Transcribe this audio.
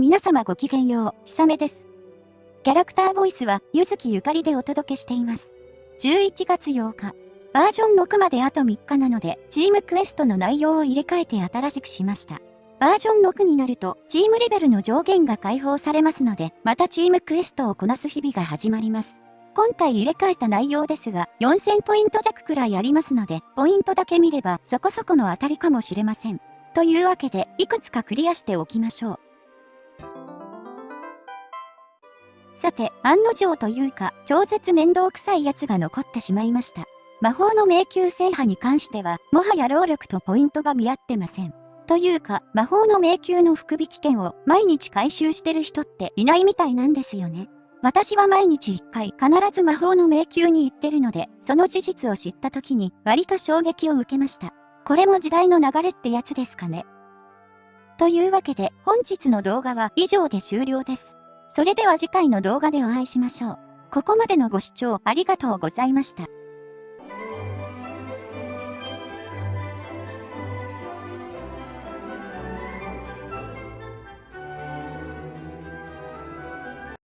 皆様ごきげんよう、ひさめです。キャラクターボイスは、ゆずきゆかりでお届けしています。11月8日、バージョン6まであと3日なので、チームクエストの内容を入れ替えて新しくしました。バージョン6になると、チームレベルの上限が解放されますので、またチームクエストをこなす日々が始まります。今回入れ替えた内容ですが、4000ポイント弱くらいありますので、ポイントだけ見ればそこそこの当たりかもしれません。というわけで、いくつかクリアしておきましょう。さて、案の定というか、超絶面倒くさいやつが残ってしまいました。魔法の迷宮制覇に関しては、もはや労力とポイントが見合ってません。というか、魔法の迷宮の福引券を毎日回収してる人っていないみたいなんですよね。私は毎日1回必ず魔法の迷宮に行ってるので、その事実を知った時に割と衝撃を受けました。これも時代の流れってやつですかね。というわけで本日の動画は以上で終了です。それでは次回の動画でお会いしましょう。ここまでのご視聴ありがとうございました。